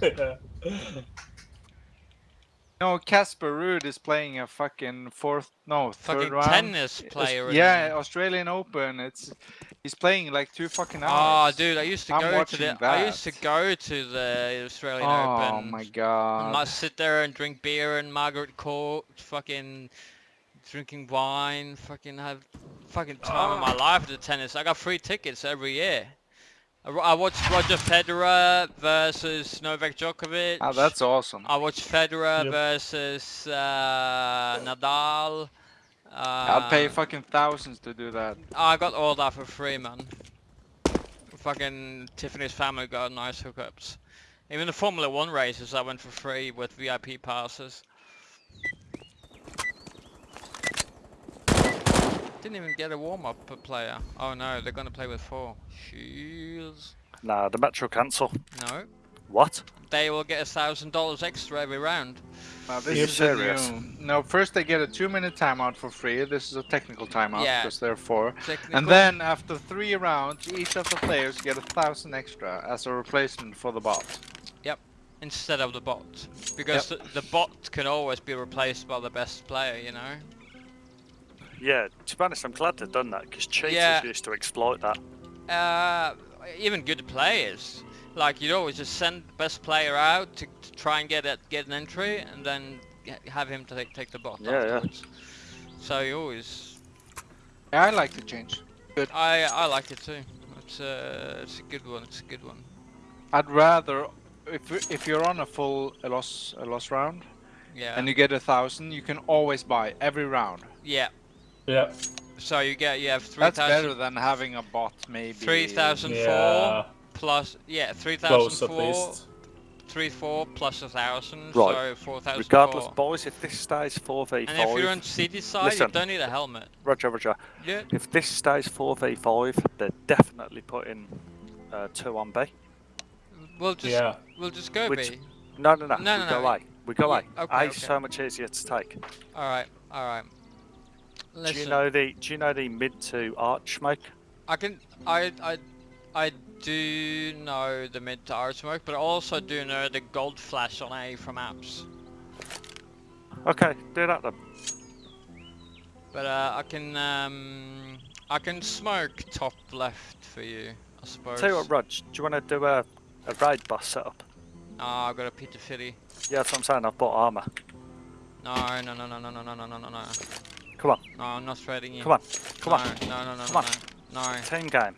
No, Casper Ruud is playing a fucking fourth, no, third Fucking round. tennis player. Yeah, Australian Open. It's he's playing like two fucking Oh, hours. dude, I used to I'm go to the. I used to go to the Australian Oh Open. Oh my god. might sit there and drink beer and Margaret Court, fucking drinking wine, fucking have fucking time of my Ah. life at the tennis. I got free tickets every year. I, watched Roger Federer versus Novak Djokovic. Oh, that's awesome. I watched Federer Yep. versus uh, Nadal. Uh, I'd pay fucking thousands to do that. I got all that for free, man. Fucking Tiffany's family got nice hookups. Even the Formula One races I went for free with VIP passes. Didn't even get a warm-up player. Oh no, they're gonna play with four. Jeez. Nah, the match will cancel. No. What? They will get a thousand dollars extra every round. Now this You're is serious? new. No, first they get a two-minute timeout for free. This is a technical timeout Yeah. because they're four. Technical. And then after three rounds, each of the players get a thousand extra as a replacement for the bot. Yep. Instead of the bot, because the, the bot can always be replaced by the best player, you know. Yeah, to be honest, I'm glad they've done that because cheaters Yeah. used to exploit that. uh, even good players. Like you'd always just send the best player out to, to try and get it, get an entry, and then have him to take, take the bot Yeah, yeah. So you always, Yeah, I like the change. Good. I I like it too. It's uh, it's a good one. It's a good one. I'd rather if you- if you're on a full a loss a loss round Yeah. and you get a thousand, you can always buy every round. yeah. Yeah. So you get you have three That's thousand. better than having a bot maybe. Three thousand four Yeah. plus yeah three Close at least. three four plus a thousand Right. so four thousand Regardless, four. boys, if this stays 4v5, And if you're on city side, Listen. you don't need a helmet. Roger, Roger. Yeah. If this stays 4v5, they're definitely putting uh, 2 on B. We'll just Yeah. we'll just go Which- B. No, no, no. No, we no, go no. A. We go Yeah, A. okay, A okay. so much easier to take. All right, all right. Listen, Do you know the Do you know the mid to arch smoke? I can I I I do know the mid to arch smoke, but I also do know the gold flash on A from apps. Okay, do that then. But uh, I can um I can smoke top left for you, I suppose. Tell you what, Rog, do you want to do a, a raid boss setup? Ah, I've got a Peter Fitty. Yeah, that's what I'm saying. I've bought armor. No, no, no, no, no, no, no, no, no, no, no. Come on, No, I'm not trading you. come on, come no, on. No, no, no, Come no, on. no. No. Team game.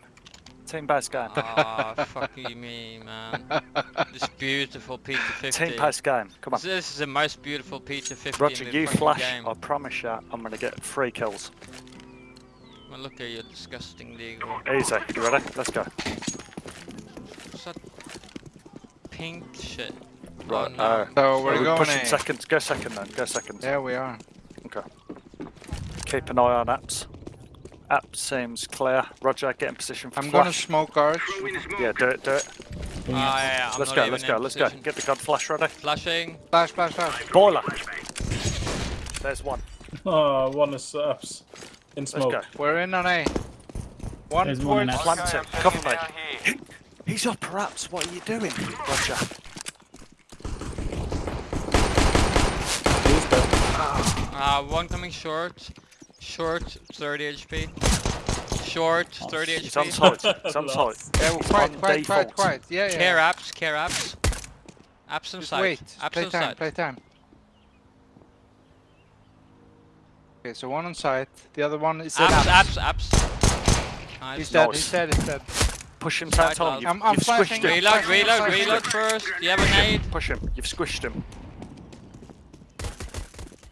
Team based game. Ah, fuck you, me, man. This beautiful Peter 50. Team based game. Come on. This, this is the most beautiful Peter 50 Roger, in the you flash. game. I promise you, I'm gonna get three kills. Well, look at you, disgusting deagle. Easy. You ready? Let's go. What's that pink shit? Right. Oh, no. uh, So we're We're going pushing A. seconds. Go second then. Go second. There we are. Okay. Keep an eye on apps. App seems clear. Roger, get in position for I'm gonna smoke arch. Yeah, do it, do it. Ah, yeah, yeah, I'm let's not go, even let's go, let's go. Get the gun flash ready. Flashing. Flash, flash, flash. Boiler. There's one. Oh, one is ups. In Let's smoke. go. We're in on A. One There's one in point. A. Plant it. Cover me. He's up perhaps. What are you doing, Roger? He's dead. Uh, one coming short. Short, 30 HP. Short, 30 He's on HP. site. He's on Lost. Yeah, He's quiet, on quiet, quiet, quiet. Yeah, yeah. Care apps, care apps. Apps on Just wait. Apps Play on time, site. play time. Okay, so one on site. The other one is Apps, apps. apps, apps. Nice. He's dead, Nice. he's dead, he's dead. Push him, Side Tom. You've, I'm- I'm you've flashing. squished him. Reload, reload, reload first. Do you have a nade? Push him. You've squished him. Good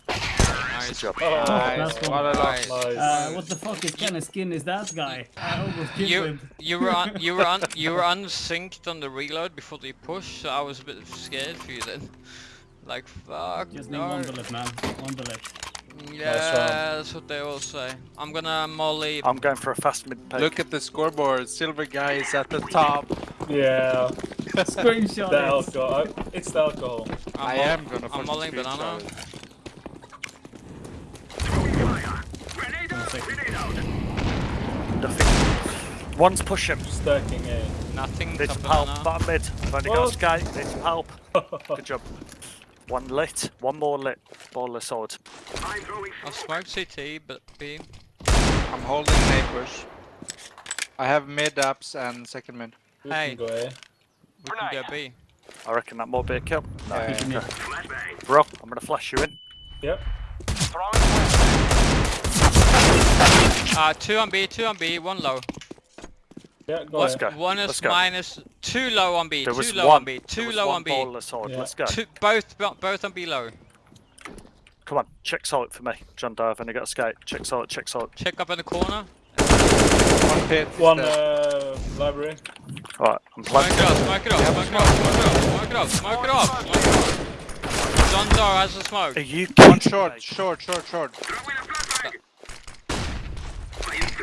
Nice. Job. Oh, Nice, that's what a nice. Uh, what the fuck is kind of skin is that guy? I almost killed You him. you were un, you were un, you were unsynced on the reload before they push, so I was a bit scared for you then. Like fuck Just need no. one bullet, man. One bullet. Yeah, that's what they all say. I'm gonna molly. I'm going for a fast mid pick. Look at the scoreboard. Silver guy is at the top. Yeah. Screenshot The it. alcohol. It's the alcohol. I'm I am gonna I'm fucking molling banana. screenshot One's push him. Stacking A. Nothing. This top pal, banana. bottom mid. I've only got a What? skate. Need some help. Good job. One lit. One more lit. Ball the sword. I'll smoke CT, but B. I'm holding neighbors. I have mid ups and second mid. We Hey. can go A. We can go B. I reckon that might be a kill. No. Yeah, yeah. okay. Bro, I'm gonna flash you in. Yep. Uh, two on B, two on B, one low. Yeah, go Let's A. go. One Let's is go. minus two low on B, There two was low one. on B, there two was low one on B. Ball the sword. Yeah. Let's go. Two, both both on B low. Come on, check salt for me. John Doe, I've got a skate. Check salt, check salt. Check up in the corner. One pit. One uh, library. Alright, I'm playing. Smoke it up, smoke it up, smoke it up, smoke it up, smoke it up, smoke it up. John Doe has the smoke. Are you One short, short, short, short.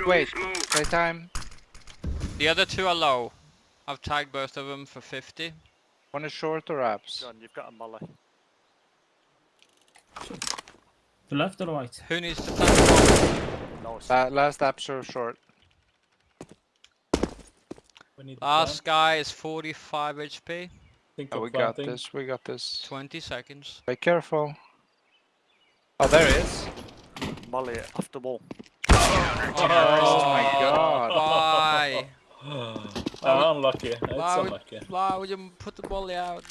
Wait, wait time. The other two are low. I've tagged both of them for 50. One is short or apps. John, you've got a molly. The left or the right? Who needs to flank? Nice. La last apps are short. We need Last plan. guy is 45 HP. Think Oh, of we got this. We got this. 20 seconds. Be careful. Oh, there it is. molly it off the wall. Oh, oh my god. Why? Ah, unlucky. It's Why would, unlucky. why would you put the volley out?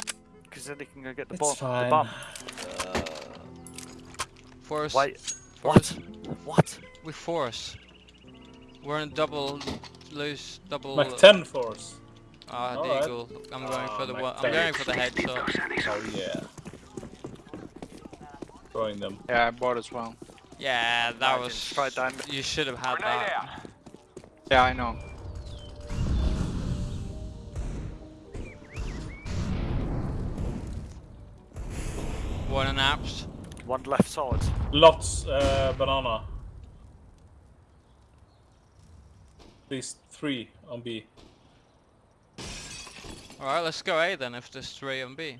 Because then he can go get the It's ball. fine. The bomb. Force. Wait, force. what? What? We force. We're in double loose, double. Mac 10 force. Ah, Alright. Deagle. I'm going Ah, for the Mac one. I'm going for the headshot. Oh yeah. Throwing them. Yeah, I bought as well. Yeah, that Imagine, was. try down. You should have had that. Yeah, I know. One in apps. One left side. Lots uh, banana. At least three on B. Alright, let's go A then if there's three on B.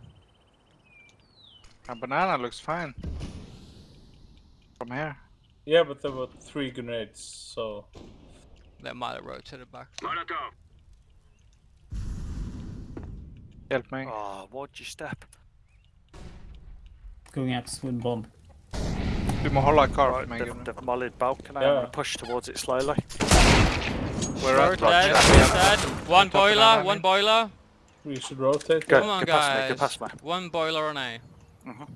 A banana looks fine. From here. Yeah, but there were three grenades, so They might have rotated back. Help me. Oh, why'd you step? Going at swim bomb. Du må hålla kvar Right, för mig they've, they've mollied balcony. I'm gonna push towards it slowly. We're Short at dead, dead. One Top and boiler, one I boiler. we should rotate. Go, Come on, go past me, guys. go past me. One boiler on A. Mhm.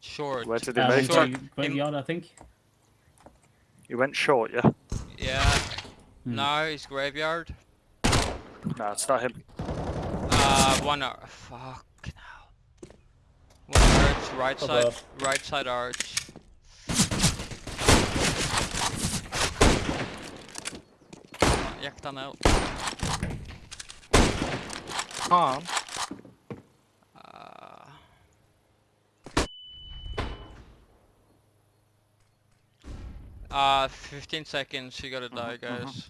Short. Where did he Uh, move Short. to? gra- I think. He went short, yeah? Yeah. Hmm. No, he's graveyard. No, it's not him. Uh, one ar- Fuck now. One arch, right Oh, side, right side arch. Gick den ut? Fan. Uh, uh, 15 seconds, you gotta die, guys.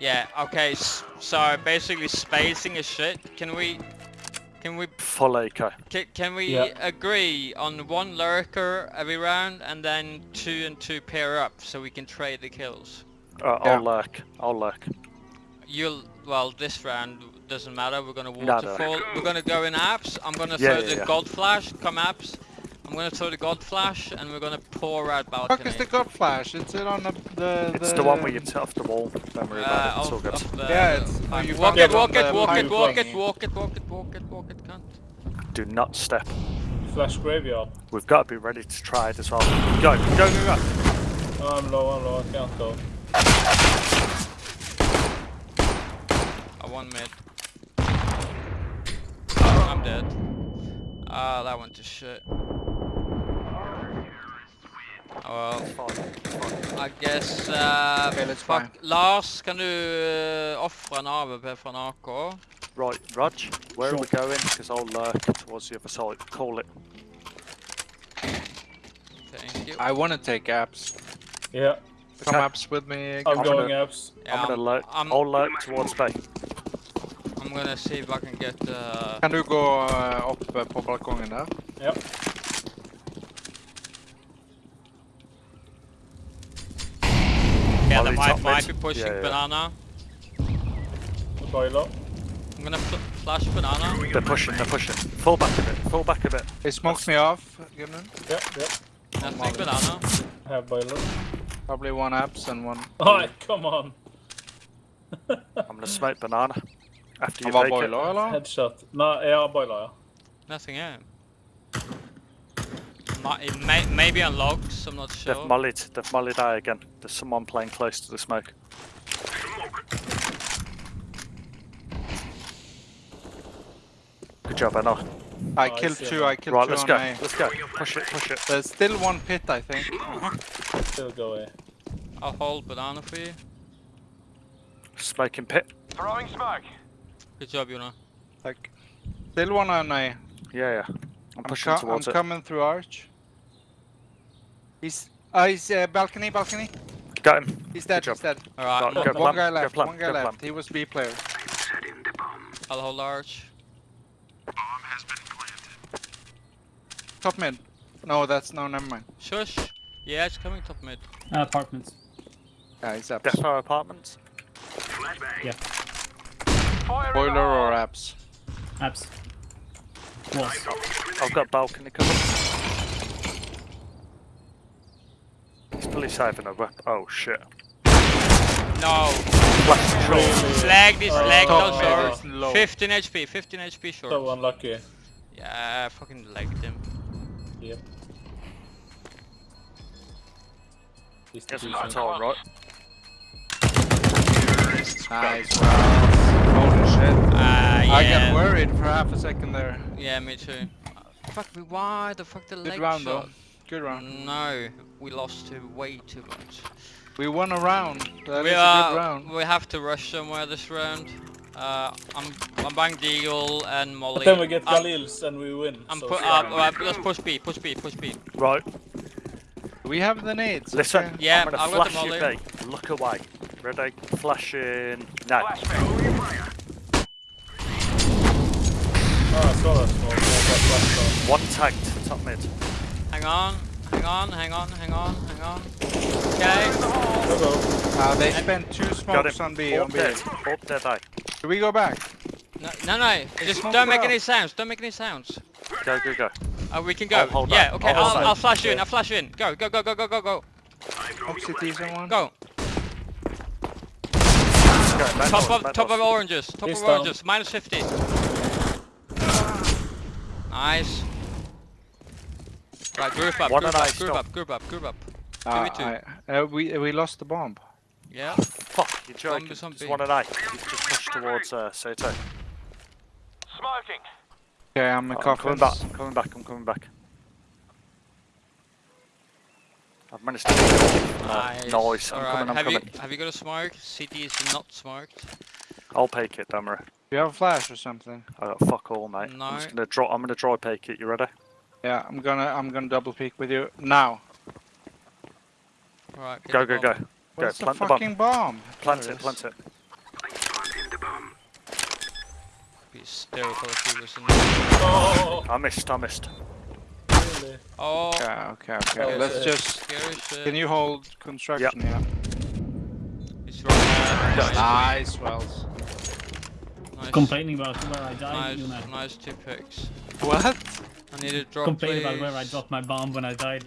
Yeah, okay, so basically spacing is shit. Can we, can we, Full eco. can, can we Yeah. agree on one lurker every round and then two and two pair up so we can trade the kills? Uh, Yeah. I'll lurk. I'll lurk. You'll well this round doesn't matter. We're gonna No, no. waterfall. We're gonna go in apps. I'm gonna Yeah, throw yeah, the yeah. god flash. Come apps. I'm gonna throw the god flash and we're gonna pour out Fuck balcony. is the god flash? It's it on the the, It's the one where you sit off the wall. Don't worry Uh, about it. It's all good. the- Yeah, it's- fine. you walk it, it walk it, walk it, walk it, walk it, walk it, walk it, walk it, cunt. Do not step. Flash graveyard. We've got to be ready to try it as well. Go, go, go, go. Oh, I'm low, I'm low, I can't go. I one mid. I'm dead. Ah, that went to shit. Oh well. I guess uh, Okay, let's fuck. try. Lars, kan du uh, offre en AVP fra en AK? Right, Rog, where are we going? Because I'll lurk towards the other side. Call it. Thank you. I wanna take apps. Yeah, Come Okay. apps with me. I'm I'm going gonna- apps. Yeah, I'm gonna lurk. I'm, I'll lurk towards B. I'm gonna see if I can get uh, Kan du gå eh, opp på balkongen der? Yep. Yeah, Molly they might, might be pushing Yeah, yeah. banana. Boiler. I'm gonna fl flash banana. They're pushing, they're pushing. Fall back a bit, fall back a bit. He smoked me off, Gunnar. Yeah, yeah. Nothing banana. I have boiler. Probably one abs and one. Oh, come on. I'm gonna smoke banana. After you Han var fake it. boiler, eller? Headshot. Nej, ja, boiler. Nothing here. Might, it may, maybe on logs, I'm not sure. They've mollied, they've mollied A again. There's someone playing close to the smoke. Good job, Anna. I Oh, I killed see two, him. I killed Right, two let's on go. A. Let's go. Push it, push it. There's still one pit, I think. Still go away. I'll hold banana for you. Smoking pit. Throwing smoke. Good job, Yuna. Like, still one on A. Yeah, yeah. I'm I'm, pushing co- I'm towards it. coming through arch. He's, uh, he's uh, balcony, balcony. Got him. He's dead, he's dead. Alright, Right, I'm- go one guy left, one guy go left. plant. He was B player. I'll hold planted. Top mid. No, that's no, never mind. Shush. Yeah, it's coming top mid. Uh, apartments. Yeah, he's abs. Defo apartments. Yeah. Fire Boiler or abs? Apps. Was. I've got balcony cover. He's fully saving a weapon. Oh shit. No! Flash short. Slag this, slag top those mid short. 15 HP, 15 HP short. So unlucky. Yeah, I fucking legged him. Yep. He's Yes, decent. that's alright. Nice. Holy shit. Uh, I got worried for half a second there. Yeah, me too. Uh, Fuck me, why the fuck the Good leg round shot? though. Good round. No, we lost to way too much. We won a round. That we is a are, good round. we have to rush somewhere this round. Uh, I'm, I'm buying Deagle and Molly. But then we get I'm- Galils and we win. I'm so pu- uh, fine. uh, let's push B, push B, push B. Right. We have the nades. Listen. okay? Yeah, I'm gonna I've got the flash you molly. B. Look away. Ready? Flashing. No. Oh, I saw that smoke. Yeah, I got flashed on. One tagged. Top mid. Hang on, hang on, hang on, hang on, hang on. Okay. Go, go. Uh, they spent two smokes on B. Up On B. dead. Up dead A. Do we go back? No, no, no. Just smoke don't make out. any sounds. Don't make any sounds. Go, go, go. Uh, we can go. I'll hold yeah. that. Okay. I'll I'll, hold I'll, flash you in. I'll flash you in. Go, go, go, go, go, go, go, Up city someone. go. Go. Top doors, of back top of oranges. Top He's of down. oranges. Minus 50. Nice. Right, group up, One group up, group up, group up, group up. Uh, Give me I, uh, we we lost the bomb. Yeah. Fuck, you're joking. Zombie, zombie. Just one at A. You just push towards uh, Sato. Smoking. Okay, I'm Oh, I'm coming back. I'm coming back. I'm coming back. I've managed to. Uh, Nice. nice. I'm Alright, coming. I'm have coming. you have you got a smoke? CT is not smoked. I'll pake it, Damara. Do you have a flash or something? I got fuck all, mate. No. I'm just gonna draw. I'm gonna dry pake it. You ready? Yeah, I'm gonna I'm gonna double peek with you now. Alright, get Go, the go, bomb. go. Go. What's the Plant the bomb. fucking bomb? Plant There it. is. Plant it. Be hysterical if he was in Oh, I missed. I missed. really? Oh, Okay, okay, okay. Let's shit. just. scary shit. Can you hold construction? Yeah. He's right there. Nice. Nice, Wells. Nice. Complaining about where I died, you Nice, know. nice two picks. What? I need a drop, Complain about where I dropped my bomb when I died.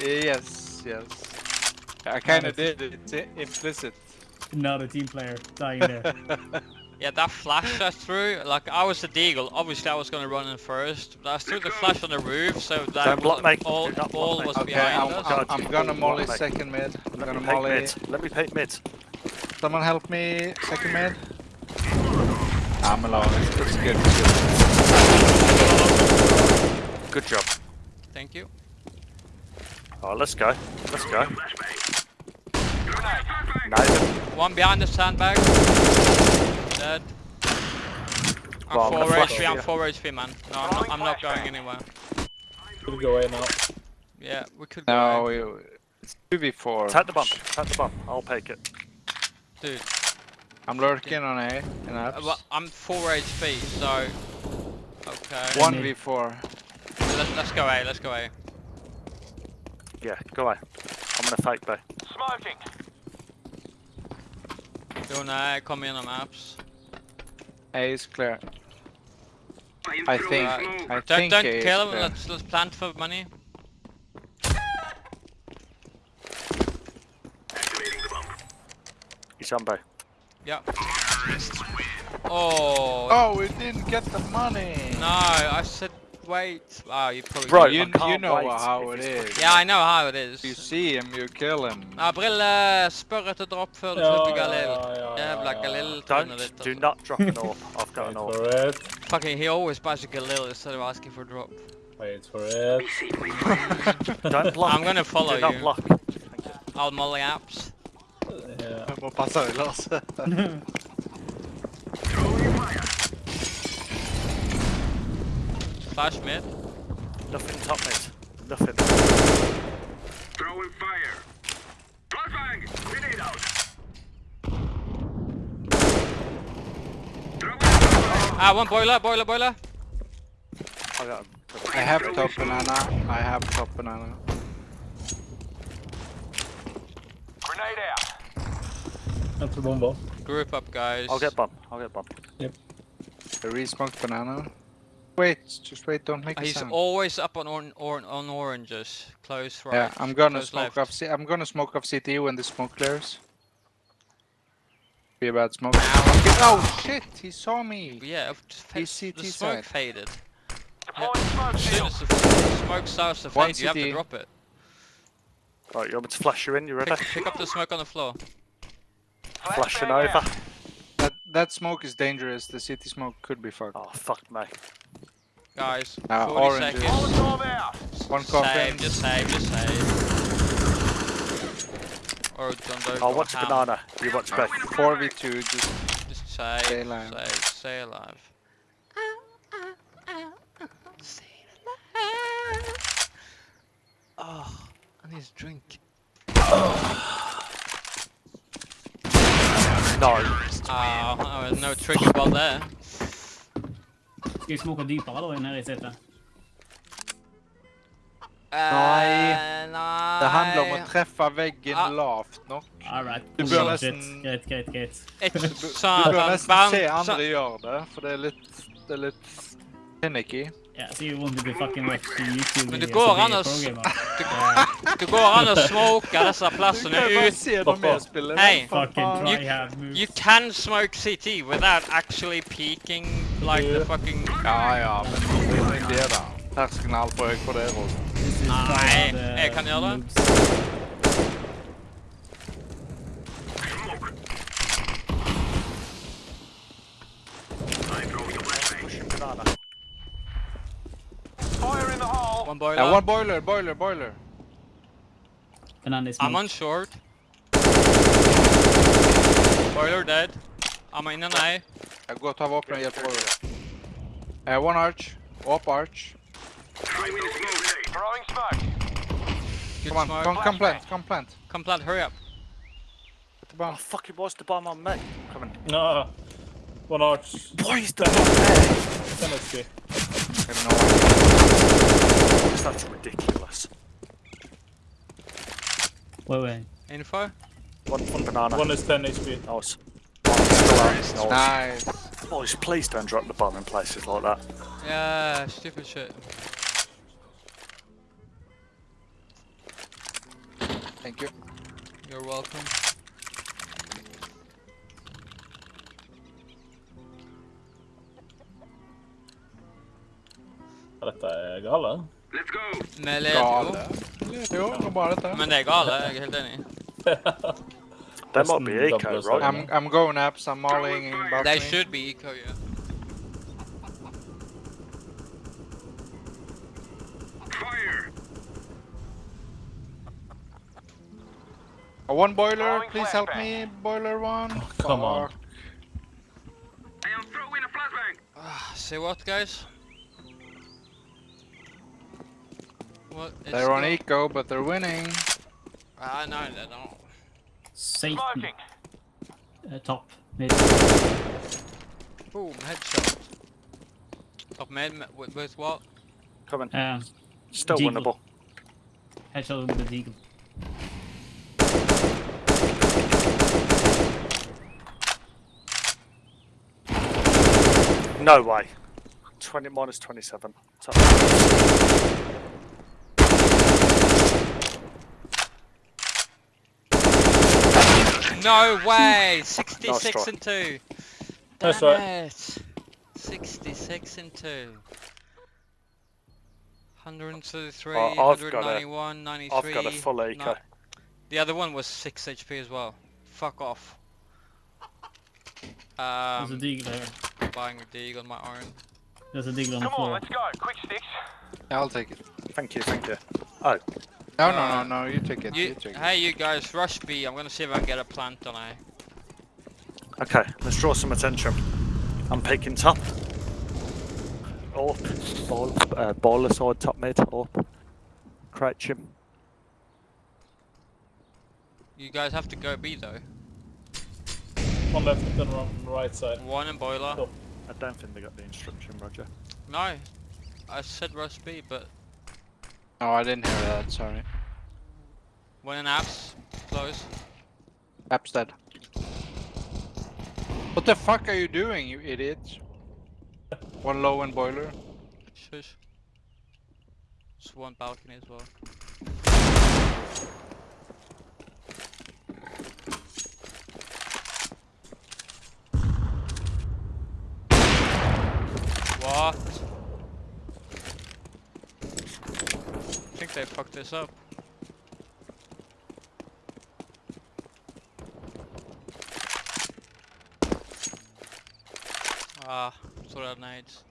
Yes, yes. I kind of did. It's implicit. Not a team player dying there. Yeah, that flash I threw, like I was the deagle. Obviously, I was gonna run in first, but I threw the flash on the roof, so that Don't block was- me. all, block all was Okay, behind I'm, us. I'm, I'm gonna block molly me. second mid. I'm Let gonna me molly. mid. Let me pake mid. Someone help me second mid. I'm alone. It's, it's good. It's good. Good job. Thank you. Oh, let's go. Let's go. Nice. One behind the sandbag. Dead. I'm Well, 4 HP, I'm 4 HP man. No, I'm not, I'm not going anywhere. We'll go away now. Yeah, we could go. No, away. we, it's two v four. Take the bomb. Take the bomb. I'll take it. Dude, I'm lurking on A in uh, apps. well, I'm 4 HP, so... Okay. One v four. Let's, let's go A, let's go A. Yeah, go away. I'm gonna fake B. Smoking. Jo, nej, kom igenom apps. A is clear. I think. I Don't, think don't A kill him, clear. let's, let's plant for money. He's on B. Yeah. Oh, Oh, we didn't get the money. no, I said wait. Oh, you probably Right. You, can't you know wait how it's. Yeah, I know how it is. You see him, you kill him. Ja, Brille, spør etter dropp før du Ja, slipper Galil. ja, ja, Jævla. Galil-trynet. Don't, do altså. not drop an AWP. I've got an Wait AWP. for it. Fucking, he always buys a Galil instead of asking for drop. Wait for it. Don't block. I'm gonna follow do not you. block. I'll molly apps. Yeah. Jeg må passe deg, Lars. Flash mid. Nothing top mid. Nothing. Throwing fire. Flashbang! Grenade out. Ah, one boiler, boiler, boiler. I got him. I have top banana. I have top banana. Grenade out. Jag tror bomber. Group up, guys. I'll get bomb. I'll get bomb. Yep. re-smoked banana. Wait, just wait, don't make a He's sound. always up on on, on, on oranges. Close right. yeah, I'm gonna smoke left. off. C- I'm gonna smoke off CT when the smoke clears. Be a bad smoke. Oh shit! He saw me. Yeah, just fa- He's the CT smoke side. faded. Deploying smoke As soon as the smoke starts to One fade, you have to drop it. Right, you want me to flash you in? You ready? Pick, pick up the smoke on the floor. Flashing Flashbang over. That that smoke is dangerous. The city smoke could be fucked. Oh, fuck me. Guys, Uh, 40 oranges. seconds. Molotov out. One Save, coffin. just save, just save. Or don't, don't I'll go watch ham. banana. You watch back. Four v two. Just Just save, Stay alive. save, stay alive. Oh, I need a drink. No. Oh, no trigger about there. Ska vi smaka djupare då i den här reseten? Nej. nej. Det handlar om att träffa väggen ah. lavt nog. Alright. Du bör nästan... Grejt, grejt, grejt. Du, du bör nästan se andra gör det, för det är lite... Det är lite... Panicky. Yeah, so you want to be fucking watch the YouTube Men det går an the å s- programmer? Det går an å smoke disse plassene ut. se når vi spiller. Hei. For Fucking faen. try You- hard moves. You can smoke CT without actually peeking like the fucking... Ja, ja, men det jo det, da. Terskelen er altfor høy for det. Rolf. This is Nei, try hard, uh, jeg kan gjøre det. moves. Pushing banana. Fire in the hole. One boiler. Ja, one boiler, boiler, boiler. Banana is I'm moved. on short. Boiler dead. I'm in an A. Jeg går og tar våpen og hjelper boiler. Uh, one arch. Up arch. Throwing smoke. Good Come on, smoke. come, come plant, come plant. Come plant, hurry up. Get the Oh, fuck, it was the bomb on me. Coming. No. One arch. Why is the bomb there? Ten HP. I have no idea. That's ridiculous. Wait, wait. Info. One, one banana. One is 10 HP. Nice. One. Nice. Nice. Boys, please don't drop the bomb in places like that. Yeah, stupid shit. Thank you. You're welcome. Ja, Dette er gale. Let's go. Med led, Gale. jo. Jo, det går bra dette. Men det er gale, jeg er helt enig. There might be Nesten eco, double right? I'm, I'm going apps, I'm mollying They balcony. should be eco, yeah. Fire. Uh, one boiler, Throwing please help flashbang. me, boiler one. come on. Fuck. I am throwing a flashbang. Ah, Say what, guys? Well, they're on eco, but they're winning. Ah uh, know they're not. Safe. Uh, top mid. Boom, headshot. Top mid with, with what? Coming. Um, Still Deagle. winnable. Headshot with the Deagle. No way. 20 minus 27. Top. No way! 66 try. and 2. Nice Damn try. it. 66 and 2. 133, Oh, I've got a- 93. I've got a full eco. no- The other one was 6 HP as well. Fuck off. There's a Um, deagle here. buying a dig on my own. There's a deagle on the floor. Come on, let's go. Quick sticks. Yeah, I'll take it. Thank you, thank you. Oh, No, Uh, no, no, no, you take it. You, You, take it. hey, you guys, rush B. I'm gonna see if I can get a plant on A. okay, let's draw some attention. I'm picking top. Up. Ball, uh, baller side, top mid, up. Crouch him. You guys have to go B though. One left and one right side. One in boiler. Cool. I don't think they got the instruction, Roger. No, I said rush B, but No, I didn't hear that. Sorry. one in apps, close. App's dead. What the fuck are you doing, you idiots? One low and boiler. Shush. Just one balcony as well. What? I think they fucked this up. Ah, throw out nades.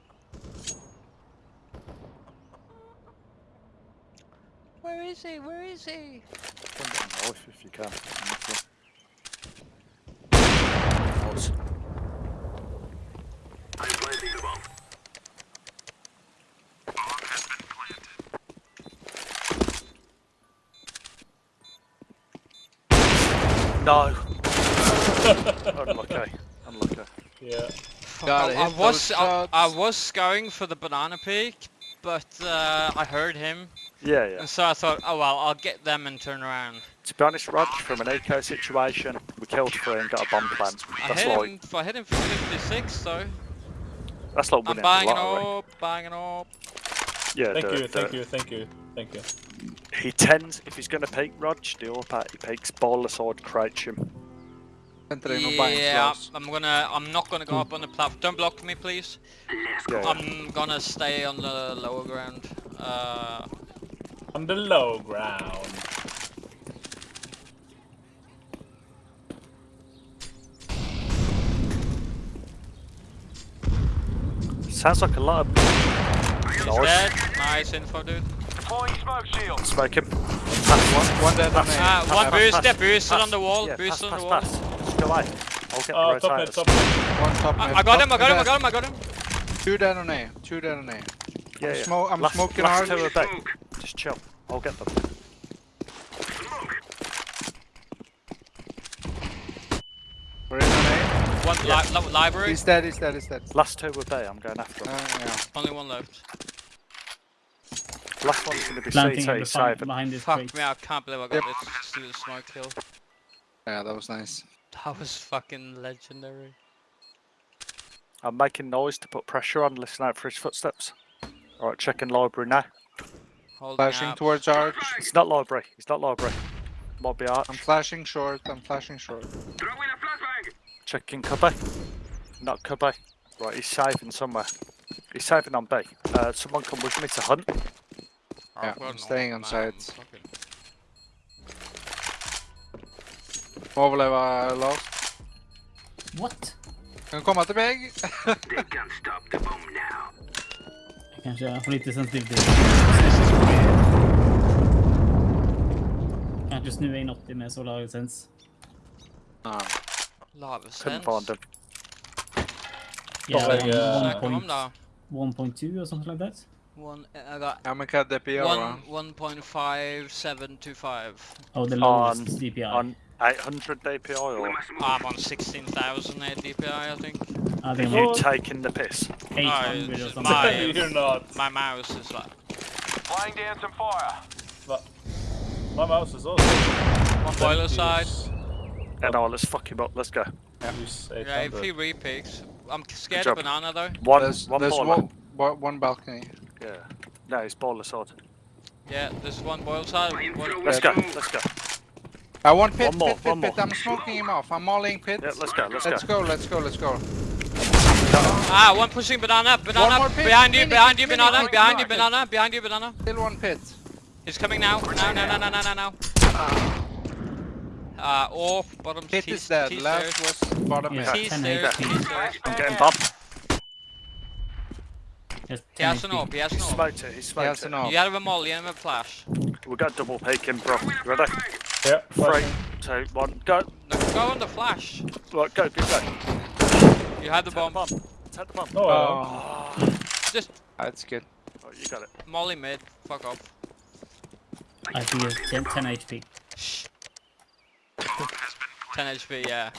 Where is he? Where is he? Come down knife if you can. Nice. I'm planting the bomb. No! Unlucky. Unlucky. Yeah. Gotta I, I was I, I was going for the banana peak, but uh, I heard him, Yeah, yeah. and so I thought, oh well, I'll get them and turn around. To be honest, Rog, from an eco situation, we killed three and got a bomb plant. I That's hit like him. I hit him for 56 though. that's like I'm winning buying the it lottery. up, buying it up. Yeah, Thank do you, it, do thank it. you, thank you, thank you. He tends, if he's going to peek Rog, the up at, he peeks baller sword, crouch him. Entering no buying Yeah. I'm gonna. I'm not gonna go up on the platform. Don't block me, please. Yeah, yeah. I'm gonna stay on the lower ground. Uh, On the low ground. Sounds like a lot of he's noise. dead. Nice info, dude. Deploying smoke shield. Smoke him. Pass One dead on Pass. Uh, one pass, boost, pass, yeah, boosted pass. on the wall, Yeah, boosted on the wall. pass. Just go away. I'll get Oh, the top mid, top mid. One top I, mid. I got him, I got him, I got him, I got him. Two dead on A. Two dead on A. Yeah, yeah. Smo- I'm last, smoking last hard. two back. Smoke. Just chill. I'll get them. Smoke. We're in on A. One li li library, He's dead, he's dead, he's dead. Last two were bay. I'm going after Uh, them. yeah. only one left. Last one's going to be Planting CT. him Save behind, this Fuck crate. me, I can't believe I got Yep. this stupid smoke kill. Yeah, that was nice. That was fucking legendary. I'm making noise to put pressure on. Listen out for his footsteps. Alright, checking library now. Holding Flashing up. towards arch. It's not library. It's not library. Might be arch. I'm flashing short, I'm flashing short. Throw a flashbang. Checking cubby. Not cubby. Right, he's saving somewhere. He's saving on B. Uh, someone come with me to hunt. Oh, Yeah, I've got I'm an staying old on man, sides. fuck it. Overleva last. What? Kan du komma till mig? They can't stop the bomb now. Jag kanske har lite sensitivitet. Kanske snua in 80 med solar essence. Ja. Lava Couldn't sense. find him. Yeah, like, one- uh, one Snacka om point- då. 1.2 or something like that. One, uh, I got Ja men kan DPO va? one, 1.5725. Oh, the On, lowest DPI. on 800 DPI or. I'm on 16,000 DPI, I think. I think you I'm taking the piss? 800 or something. my- You're not. My mouse is like Laying down some fire. My mouse is also. one boiler side. And oh, let's fuck him up. Let's go. Use Yeah, if 800. he repicks, I'm scared of banana though. One, There's, one there's baller. one, one, one balcony. Yeah. No, it's baller side. Yeah, there's one boil side. Let's go. Let's go. I want pit, One more, pit, pit, one pit. more. I'm smoking him off. I'm mauling pit. Yeah, let's go. Let's, Let's go. go, let's go, let's go. ah, one pushing banana. Banana more pit. behind you, Mini, behind you, banana, mini, behind you, banana, behind you, banana. Still one pit. He's coming now. Now, now, now, now, now, now, now. Uh, off, bottom, Pit is dead. T Last was bottom Yeah. pit. T 10 stairs, HP. T stairs. I'm getting bomb. Just He has 10 an HP. op, he has He an op. smoked it. He He smoked has it. an op. You have a molly and a flash. We got double peeking, bro. Ready? Yeah, Three, two, one, go. No, go on the flash. Right, go, go, go. You had the Take the bomb. bomb. Take the bomb. No, I don't. Oh, ah. Just that's good. Right, you got it. molly mid. Fuck off. I feel 10, 10 HP. Shh. 10 HP, yeah.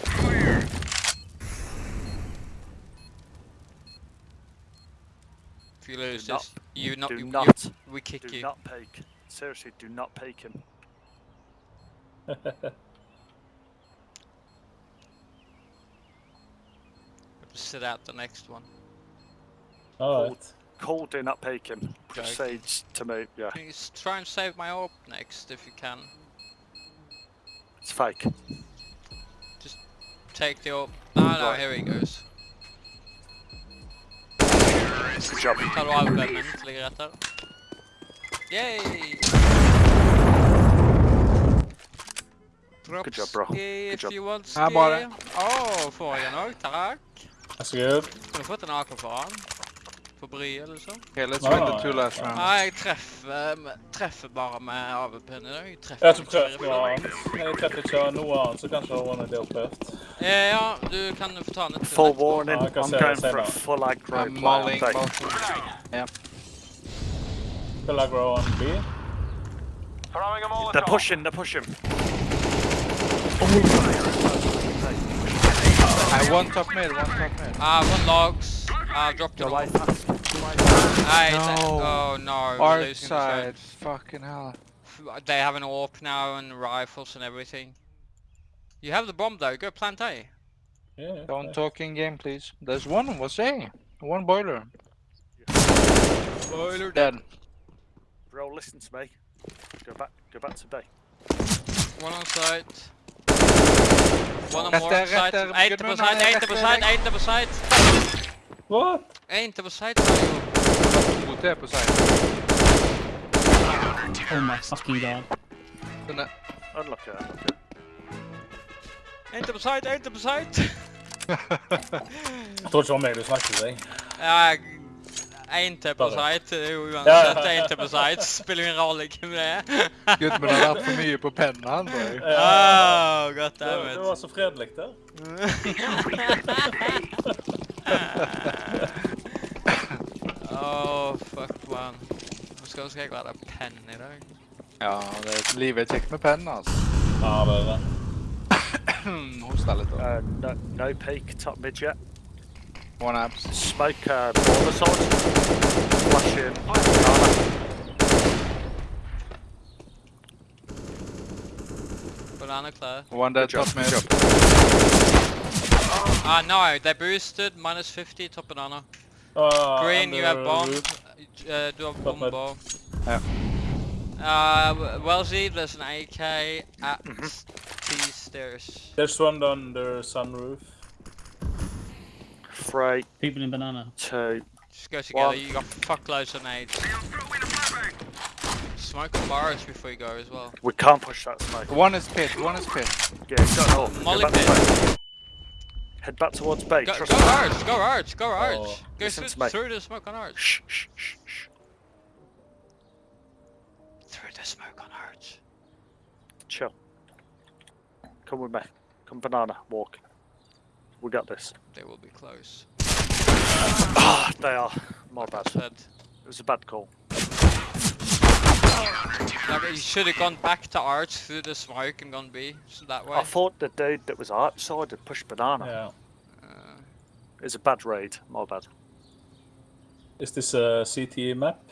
If you lose Do not- this, you not, do you, you- not, we kick do you. not peek. Seriously, do not peek him. Sit out the next one. Alright. Call, do not peek him. Okay. Proceeds to move. Yeah, Please try and save my orb next if you can. it's fake. Just take the orb. No, no, Right. here he goes. Good job. Tar du albumen til ligger etter? Yay! Good job, bro. Dropski if job. you want Her bare. ski. Å, får jeg den òg? Takk. That's good. Kunne fått en AK for han. For bryet, liksom. Okay, let's No, win no, the two no, last no. rounds. Nei, jeg treffer, med- treffer bare med AVP-en i dag. Jeg treffer Jeg har ikke med prøvd fire noe bil. annet. Jeg treffer ikke noe annet, så kanskje Ronny har prøvd. Eh, Ja, du kan få ta den til Full neste. warning. I can I'm going for a no. full aggro I'm play. mauling I'm fake. both. Will I grow on B? Throwing them all They're pushing. They're pushing. I one top mid, one top mid. Ah, one logs. Ah, dropped it Go away Hey, No. Oh no, we're Our losing this side. game. Fucking hell. They have an AWP now and rifles and everything. You have the bomb though, go plant A. Yeah. Don't talk in game, please. There's one was A. One boiler. Boiler Dead. Bro, listen to me. Go back. Go back to B. One on site. One on Rett more der, on site. rett der, Eén Gudmund, på site, han er één rett på der, site, rett. één på site. What? Eén på site, sa jeg jo. Mot det på side. Oh my fucking god. Den er- Unlucky. Unlucky. Eén på site, één på site. Jeg tror ikke det var meg du snakket til deg. Ja, Én til på Bare. site, det er jo Ja, uansett ja, ja. én til på site. Spiller ingen rolle hvem det er. Gudmund har vært for mye på pennen, han. boy. Oh, god Det, damn det it. var så fredelig der. Oh, fuck man. Nå skal, skal jeg være penn i dag. Ja, det er livet er kjekt med pennen, altså. Ja, det er det. Hosta litt. da. Uh, no, no peek. Top mid yet. One abs. Smoke. Uh, baller side. Flash in. Banana. Banana clear. One dead Good job, top mid. Good Ah, no, they boosted. Minus 50, top banana. Uh, Green, you have under bomb. roof. Uh, du har Top mid. bomber. Ja. Uh, Wellesley, there's an AK at Mm-hmm. T stairs. There's one under sunroof. Three, People in banana. two. Just go together, One. you got fuckloads of nades. Smoke the bars before you go as well. We can't push that smoke. One is pit, one is pit. Yeah, go north. Molly Go pit. Head back towards B. Go, Trust go me. Arch, go Arch, go Arch. Oh, go through, through the smoke on Arch. Shh, shh, shh, shh. Through the smoke on Arch. Chill. Come with me. Come banana. Walk. We got this. They will be close. Ah, they are. My bad. It was a bad call. Like, you should have gone back to Arch through the smoke and gone B so that way. I thought the dude that was outside had pushed banana. Yeah. Uh, It's a bad raid. My bad. Is this a CTE map?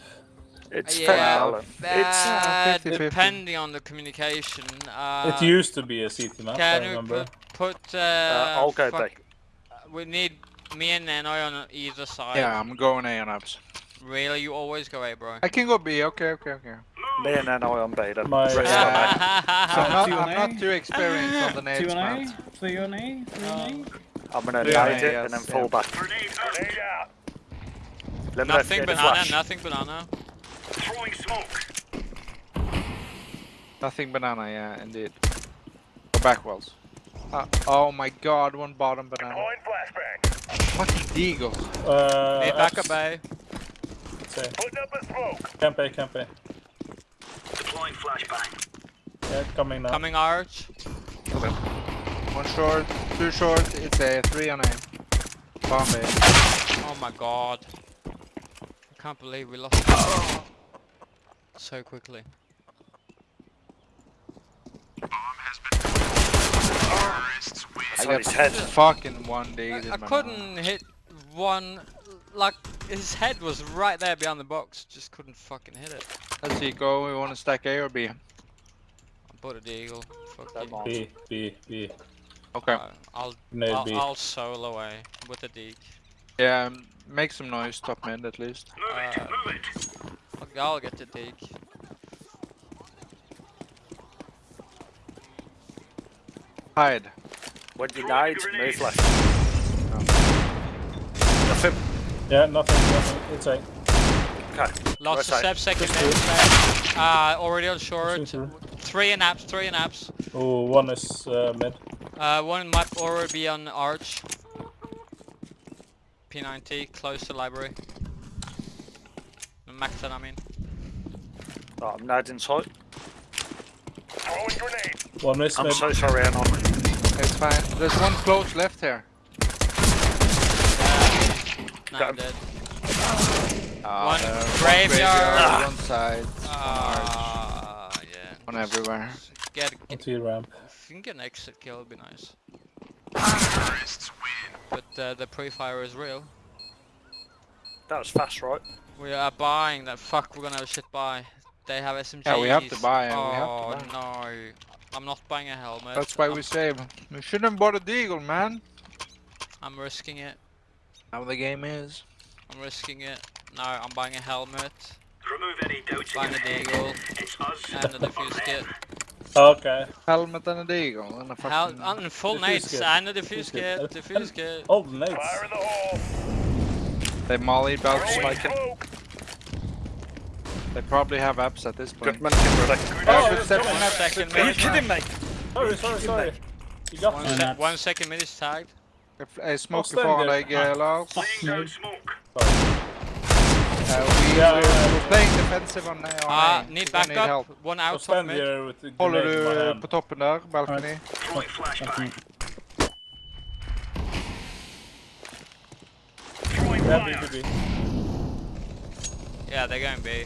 It's yeah, fair. It's bad, 50-50. depending on the communication. Uh, it used to be a CT map, I Can you remember. put, put uh, uh, I'll go fuck- We need Me and Nanoy on either side. Yeah, I'm going A on ups. Really, you always go A, bro. I can go B. Okay, okay, okay. Me and then I on B then. My- Rest Yeah. on A. So I'm not, I'm not too experienced on the Two nades, on man. A, three on A, three on A. I'm gonna Yeah, nade it yes, and then yeah. fall back. Grenade, grenade out. Let me know if nothing you need a banana, flash. nothing banana. Throwing smoke. Nothing banana, yeah, indeed. Or back walls. Uh, oh my god, one bottom banana. Deploying flashbang. Fucking deagle. Uh, Mid back apps, up A. say. Putting up a smoke. Camp A, camp A. Deploying flashbang. Yeah, coming now. Coming arch. One short, two short, it's a three on A. Bomb A. Oh my god. I can't believe we lost so quickly. I got his head. fucking one dated I banana. couldn't hit one, like, his head was right there behind the box, just couldn't fucking hit it. Let's see, go. We want to stack A or B? I bought a deagle. Fuck Don't you. mind. B, B, B. Okay. Uh, I'll, Nade I'll, B. I'll solo A with the deag. Yeah, um, make some noise, top mid at least. Move it, Uh, move it. I'll, I'll get the deag. Hide. When you Throwing nade, grenade. move left. Nothing. Yeah, nothing, nothing. It's A. Okay. Lost Right a side. step, second mid. Uh, already on short. Three and apps, three and apps. Oh, one is uh, mid. Uh, one might already be on arch. P90, close to library. Maxed I mean. Oh, I'm nading tight. Throwing grenade. One is I'm mid. so sorry, Anon. It's fine. There's one close left here. Now Got dead. Ah, One there, graveyard. graveyard, One side. Ah, yeah. One everywhere. Get, On get, T ramp. if you can get an exit kill, it'd be nice. But uh, the pre-fire is real. That was fast, right? We are buying that. Fuck, we're gonna have shit buy. They have SMGs. Yeah, we have to buy, Oh we have to no, I'm not buying a helmet. That's why I'm, we save. We shouldn't bought a deagle, man. I'm risking it. How the game is. I'm risking it. No, I'm buying a helmet, Remove any doubts in buying your a head. deagle, It's us and a or defuse kit. Okay. Helmet and a deagle and a Hel fucking... and full Defuse nades kit. and a defuse Defuse kit. kit. Defuse kit. Oh, nades. Fire in the hole. They molly about Throwing smoking. smoke. They probably have apps at this point. Good man, get ready. Yeah, Oh, good it's step going. on that. Second Are you kidding me? Sorry, sorry, sorry. You got One, me. And sec that's- one second minute is tagged. If I smoke stand before there. like uh, Lars. Fuck Laying no. smoke. Uh, we, Yeah, we're, yeah, we're playing defensive on, uh, on Ah, A. need We're gonna help. One I'll out top stand mid. here with the Håller grenade in my du på toppen där, balcony? Throwing flashbang. Yeah. B, B, B. Yeah, they're going B.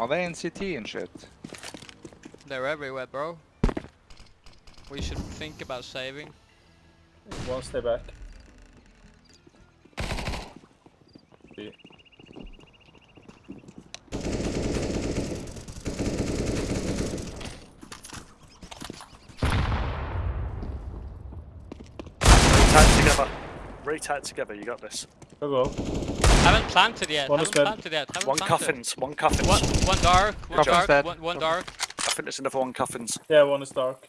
Are they in CT and shit? They're everywhere, bro. We should think about saving. One stay back. B. Retag together. Retag together, you got this. Oh, go, go. Haven't planted yet. One is haven't planted yet. Haven't One planted. coffins, one coffins. One, one dark. One Coffin's dark. One, one dark. I think there's another one coffins. Yeah, one is dark.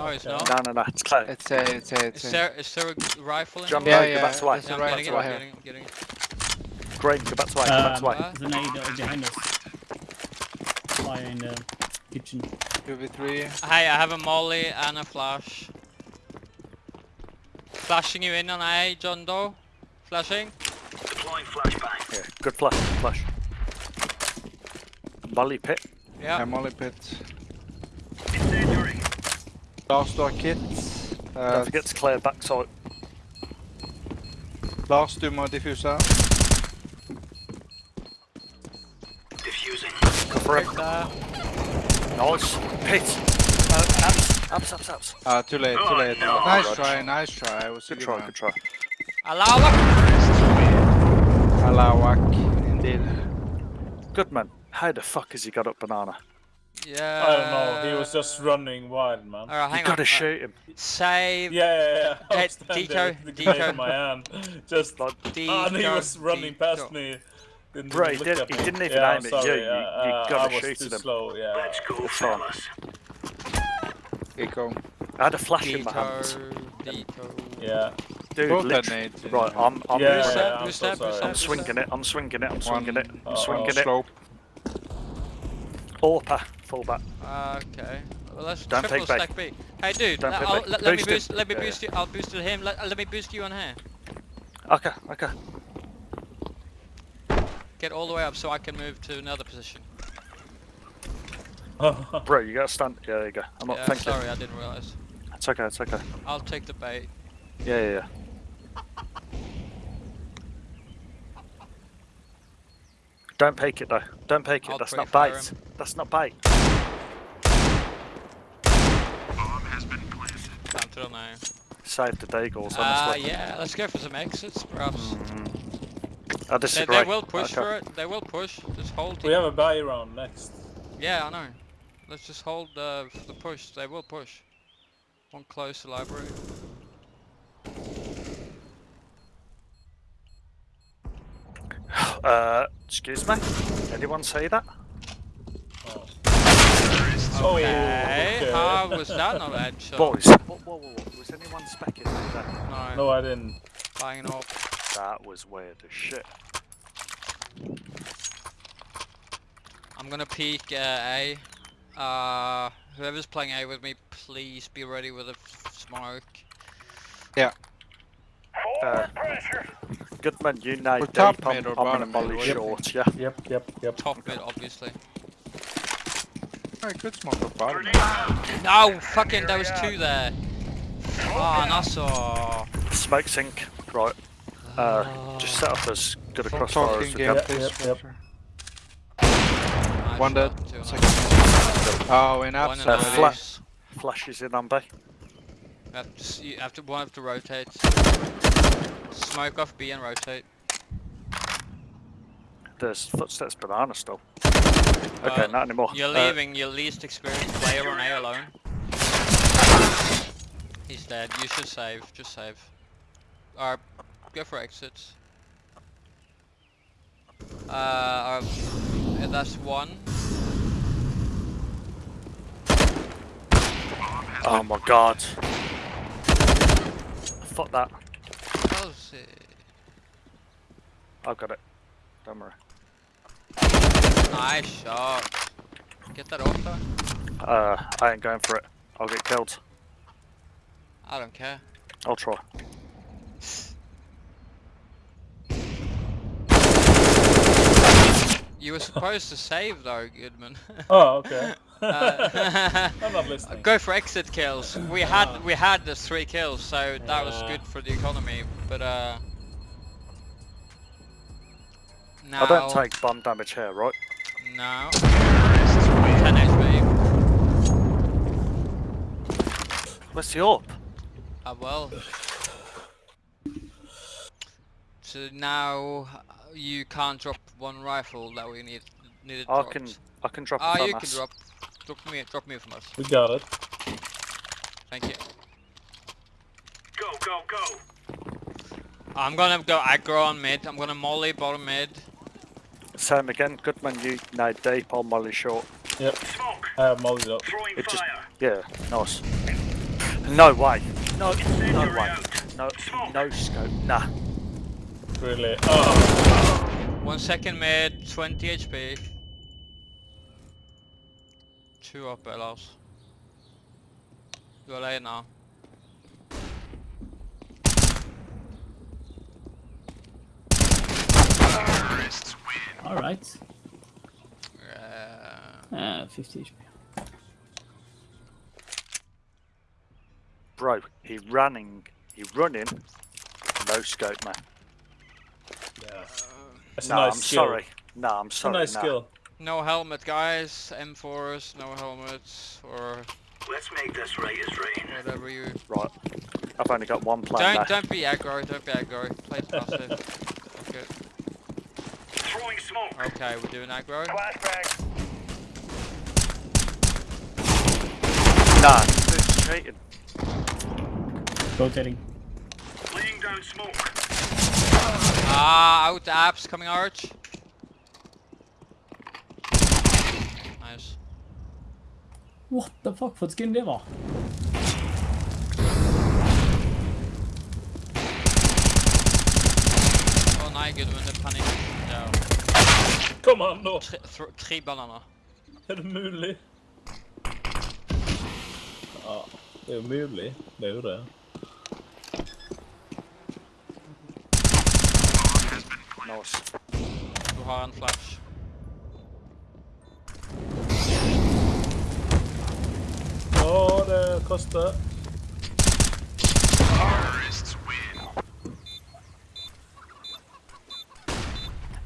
No, it's not. No, no, no, it's clear. It's a, it's a, it's Is there, is there a rifle in Jump here? Yeah, out, yeah, go back to white. there's a Yeah, I'm right getting it, to I'm getting, getting it. Green, go back to white, go back to Um, white. there's an aid behind us. Fire in the kitchen. 2v3. Hey, I have a molly and a flash. Flashing you in on A, John Doe. Flashing. Deploying flashbang. Yeah, good flash, good flash. Molly pit. Yeah. I'm only pit. Incendiary. Last door kit. Uh, Don't forget to clear backside. last du må diffusa. Diffusing. Go for it. Take that. Nice. Pit. Uh, abs, abs, abs, abs. Ah, too late, too Oh, late. no. nice Good try, nice try. It was a Good try, one. good try. Allahu Akbar. Alawak, indeed. Good man. How the fuck has he got up banana? Yeah. I don't know. He was just running wild, man. Alright, hang You hang gotta uh, shoot him. Save. Yeah, yeah, yeah. I Hey, was Deco, with the grenade Deco. in my hand. Just. Like, Ah, and he was running past me. Didn't Bro, he did, he didn't even yeah, aim I'm at sorry, you, you- uh, you uh, gotta I was shoot too him. slow, yeah. Let's go, It's fine. fellas. Eco. I had a flash in my hands. Deco, Deco. Yeah. Dude, Both literally. Right. I'm, I'm, Yeah, yeah. I'm so that? Who's sorry. that? I'm swinging it, I'm swinging it, I'm One swinging it, I'm uh, swinging it. Slope. Orpa, fullback. Okay. Well, let's Don't triple take bait. stack B. Hey, dude. Don't let- take I'll- bait. let, let me Boost boost. Let me Yeah, boost you. I'll boost him. Let, let me boost you on here. Okay, okay. Get all the way up so I can move to another position. Bro, you gotta stand. Yeah, there you go. I'm not yeah, thinking. sorry, I didn't realize. It's okay, it's okay. I'll take the bait. Yeah, yeah, yeah. Don't peek it though. Don't peek it. I'll That's not pre-fire bait. him. That's not bait. Time to know. Save the Deagles, Ah, honestly. yeah. Let's go for some exits, perhaps. I They, disagree. they will push Okay. for it. They will push. Just hold. we it. have a buy round next. Yeah, I know. Let's just hold uh, the push. They will push. One close to library. Uh, excuse me? Anyone say that? Oh, Okay, okay. how was that not a headshot? Boys, whoa, whoa, whoa, whoa. Was anyone specking that? No, No, I didn't. buying it off. That was weird as shit. I'm gonna peek uh, A. Uh, whoever's playing A with me, please be ready with a smoke. Yeah. Uh, Goodman, you know We're deep. top I'm, mid or I'm in bottom mid, molly what short, yeah. Yep, yep, yep. Top mid, obviously. Alright, good smoke for bottom. No, fucking, there was two there. Oh, Nassau. Smoke sink, right. Uh, just set up as good a crossfire Talking as we game, can. Yep, please. yep, Nice One dead. shot, two on Second. Oh, in One in absolute. Uh, nose. flash. Flashes in on B. You have to, you have to, one have to rotate. Smoke off B and rotate. There's footsteps banana still. Okay, Uh, not anymore. You're Uh, leaving your least experienced player on A alone. He's dead. You should save. Just save. Or go for exits. Uh, uh, that's one. oh my god. Fuck that. That was it. I got it. Don't worry. Nice shot. Get that off though. Uh, I ain't going for it. I'll get killed. I don't care. I'll try. You were supposed to save though, Goodman. Oh, okay. Uh, I'm not listening. Go for exit kills. We had we had the three kills, so that was good for the economy. But uh, now I don't take bomb damage here, right? No. 10 HP. Where's the orb? Ah well. So now you can't drop one rifle that we need needed. I dropped. can, I can drop Ah, it you from can drop. Drop me, drop me from us. We got it. Thank you. Go, go, go. I'm gonna go aggro on mid. I'm gonna molly bottom mid. Same again. Goodman, you know deep on molly short. Yep. Smoke. I have mollied up. Throwing It just, fire. yeah, nice. No way. No, no way. out. No, Smoke. no scope. Nah. Really. Oh. One second mid, 20 HP. Two up Elos. You're late now. Alright. Uh, Uh, 50 HP. Bro, he running. He running. No scope, man. Yeah. That's No, a nice I'm skill. sorry. No, I'm It's a sorry. nice nah. skill. No helmet guys, M4s, no helmets, or Let's make this right as rain. whatever you... Right. I've only got one plan Don't, now. don't be aggro, don't be aggro. Play it passive. Okay. Throwing smoke. okay, we're doing aggro. Flashbang. Nah, this dude's cheating. Rotating. Laying down smoke. Ah, out the apps coming arch. Nice. What the fuck? What skin det var? Å nei, Gudmund, det er panikk. Ja. Kom an nå! Tre, thro- tre bananer. Er det mulig? Ja, det er jo mulig. Det er jo det. Nice. Du har en flash. Å, det koster.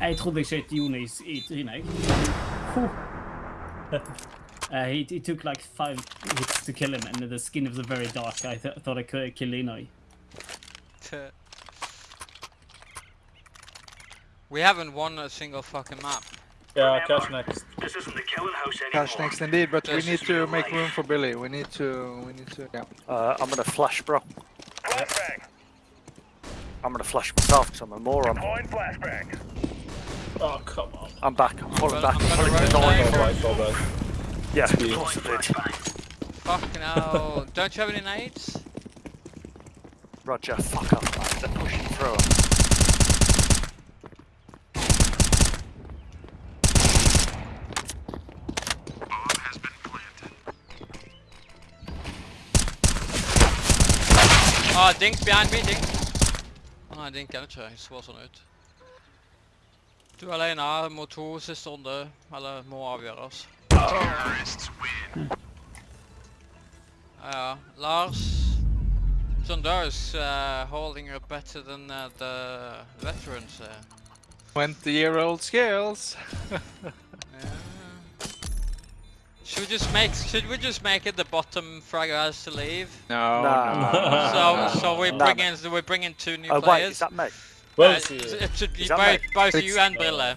Jeg trodde jeg skjøt Jonis i trynet, jeg. Huh. Uh, he, he took like five hits to kill him, and the skin was very dark. I th thought I could kill Inoi. We haven't won a single fucking map. Yeah, Cache next. This isn't the killing house anymore. Cache next indeed, but we need to make life. room for Billy. We need to, we need to, yeah. Uh, I'm gonna flash, bro. I'm gonna flash myself because I'm a moron. Oh, come on. I'm back. I'm pulling back. I'm I'm pulling the rotate. door. Alright, alright. Yeah, of Speed. course I did. Fucking hell. Don't you have any nades? Roger, fuck up, man. They're pushing through. Ah, Dink behind me, Dink. Å nei, Dink er det ikke. Jeg så sånn ut. Du er alene mot to siste runde, eller må avgjøres. Ja, Lars. John Doe's uh, holding up better than uh, the veterans. Uh. 20 year old skills. Yeah. Should we just make? Should we just make it the bottom fragger has to leave? No, Nah. no. So so we Nah, bring man. in we bring in two new Oh, wait, players. is that me? Well, Uh, see. it should be both, me? both It's- you and Brille.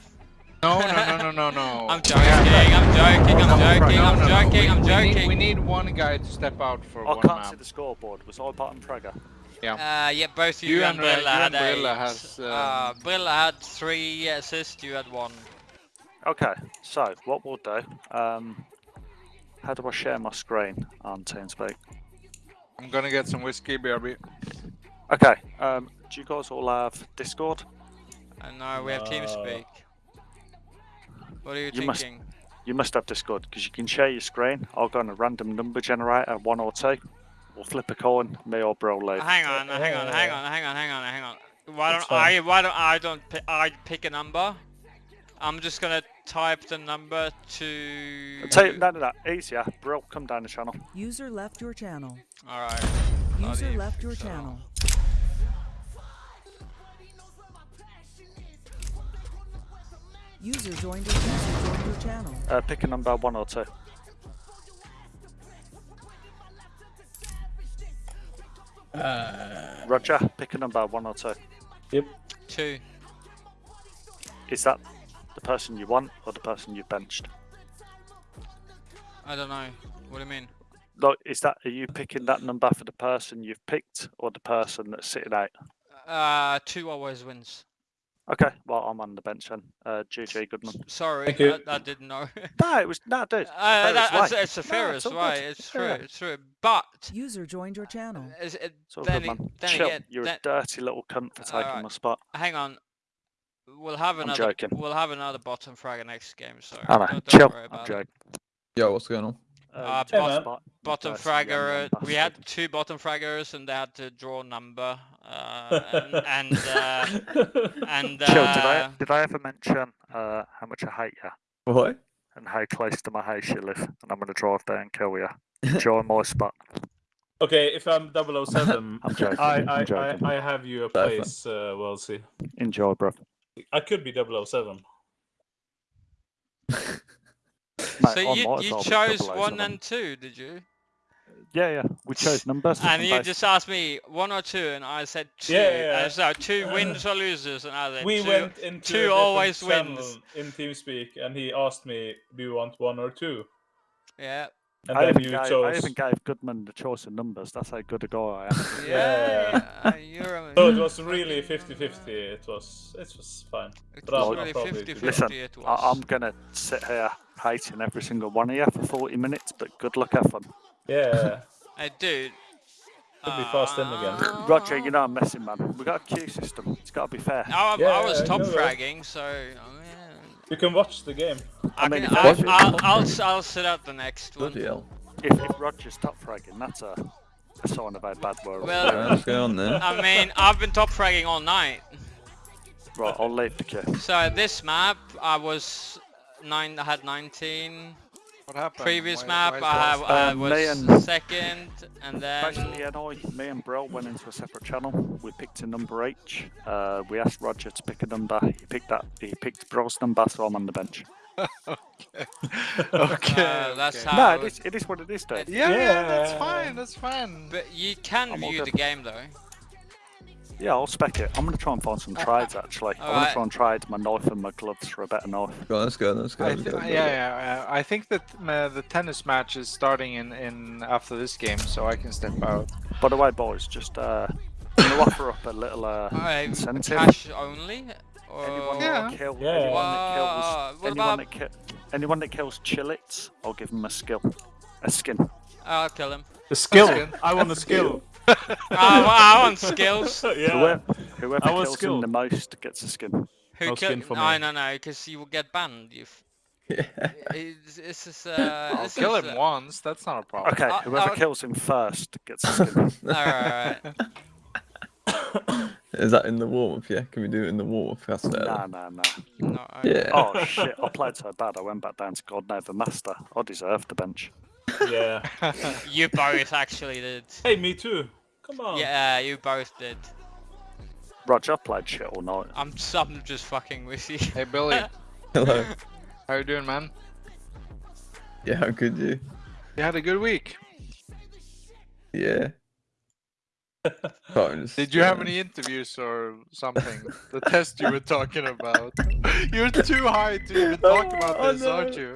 No, no, no, no, no, no. I'm joking, I'm joking, I'm joking, I'm No, no, no. joking, I'm We- we need- joking. We need one guy to step out for I one can't see the scoreboard. Was I bottom fragger? Uh, yeah, both you, You and and, uh, Brille you had and Brille eight. has, uh, um, Brille had three assists, you had one. Okay, so what we'll do, um, how do I share my screen on TeamSpeak? I'm gonna get some whiskey, BRB. Okay, um, do you guys all have Discord? And now we have TeamSpeak. What are you, You must- thinking? You must have Discord because you can share your screen. I'll go on a random number generator, one or two. We'll flip a coin, me or bro lead. Hang on, hang on, hang Uh, on, hang on, hang on, hang on. Why don't I? Why don't I? Don't I pick a number? I'm just gonna type the number to. Take, you, no, no, no, easier. Bro, come down the channel. User left your channel. All right. User Bloody left your so- channel. User joined your user joined your channel. Uh, pick a number, one or two. Uh, Roger, pick a number, one or two. Yep. Two. Is that the person you want or the person you've benched? I don't know. What do you mean? Like, is that are you picking that number for the person you've picked or the person that's sitting out? Uh, two always wins. Okay, well I'm on the bench then. Uh, GG Goodman. Sorry, I, I didn't know. No, it was no, dude. Uh, fairest that, it's, way. it's the No, fairest all good. way. It's true. Yeah. It's true. But User joined your channel. is it, It's all then, good, man. then Chill. again, You're then- a dirty little cunt for taking Alright. my spot. hang on. We'll have I'm another. joking. We'll have another bottom fragger next game. So I know. don't, don't Chill. worry I'm about it. joking. Yo, what's going on? Uh, Uh, you took my man. spot, you bottom fragger. uh, We had two bottom fraggers, and they had to draw number. Uh, and and, uh, and Chill. Did I uh, did I ever mention uh, how much I hate you What? and how close to my house you live? And I'm gonna drive there and kill you. Enjoy my spot. Okay, if I'm 007, I'm joking. I, I'm I, I, joking. I have you a place, uh, well, see. Enjoy, bro. I could be 007. Mate, so you you chose 007. one and two, did you? Yeah, yeah. We chose numbers. And you both- just asked me one or two, and I said two. Yeah, yeah, so oh, two wins or losers, and I said We two. went into two always channel wins. in TeamSpeak, and he asked me, "Do you want one or two? Yeah. And I then even, you gave, I chose. even gave Goodman the choice of numbers. That's how good a guy I am. Yeah, you're a, So it was really 50-50. It was it was fine. it but I'll- was really probably 50 do 50 Listen, it was. I, I'm gonna sit here hating every single one of you for 40 minutes, but good luck, have fun. Yeah. Hey, dude. Could be fast in again. uh, Roger, you know I'm messing, man. We got a queue system. It's got to be fair. I, I was I top know fragging, so I mean, You can watch the game. I, mean, can, if I, Roger- I'll, I'll, s- I'll sit out the next one. Bloody hell. If, if Roger's top fragging, that's a, a sign of how bad we're Well- Yeah, what's going on there? I mean, I've been top fragging all night. Right, I'll leave the queue. So this map, I was nine. I had 19. What happened? Previous Why- map, why is I, have, I Um, was and- second, and then Basically, and I, me and Brill went into a separate channel. We picked a number H. Uh, we asked Roger to pick a number. He picked that. He picked Bro's number, so I'm on the bench. okay. uh, that's okay. how. No, it- it is, it is what it is, Dave. Yeah, yeah, that's fine. That's fine. But you can I'm view the game though. Yeah, I'll spec it. I'm gonna try and find some trades actually. I want Alright. to try and trade my knife and my gloves for a better knife. Go on, let's go, let's go. Let's go, yeah, go, go. yeah, uh, I think that uh, the tennis match is starting in, in after this game, so I can step out. By the way, boys, just uh, I'm gonna offer up a little uh, Alright, incentive. cash only. Or... Anyone Yeah. that kill, Yeah. anyone Wow, that kills, what anyone about- that ki- anyone that kills Chillits, I'll give them a skill, a skin. I'll kill him. The skill. Skin. I want the skill. I, I want skills. yeah. Whoever, whoever I want kills skill. them the most gets a skin. Who No kill? skin for No, me. no, no, because you will get banned. You. Yeah. It's, it's just, uh, I'll this kill is, him uh, once. That's not a problem. Okay, Uh, whoever uh, kills him first gets a skin. Alright, alright. Is that in the warm up? Yeah, can we do it in the warm up? That's fair. nah, nah, nah. No, alright. Yeah. Oh shit! I played so bad. I went back down to Gold Nova Master. I deserve the bench. Yeah. You both actually did. Hey, me too. Come on. Yeah, you both did. Roger, I played shit all night. I'm, s- I'm just fucking with you. Hey Billy, Hello. how you doing, man? Yeah, how could you? You had a good week. Yeah. Did you have any interviews or something? the test you were talking about. You're too high to even talk about Oh, this, no. aren't you?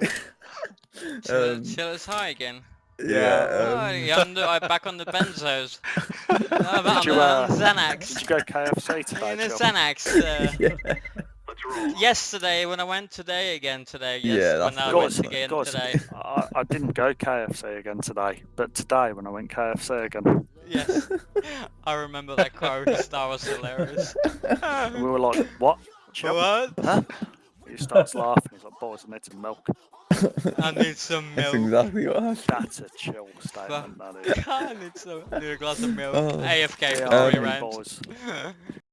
Chill, Um, chill is high again. Yeah. oh, um, yeah, the- I'm back on the benzos. I'm you, uh, Did you go KFC today, Joe? Xanax. Uh, yeah. Yesterday when I went today again today. Yeah, Yes, that's when I went again guys, today. I, I didn't go KFC again today, but today when I went KFC again, Yes, I remember that quote. That was hilarious. we were like, "What?" What? Huh? He starts laughing. He's like, "Boys, I need some milk." I need some That's milk. exactly what happened. That's a chill statement. That is. I need some. I need a glass of milk. Oh. AFK Yeah, for I three rounds. boys.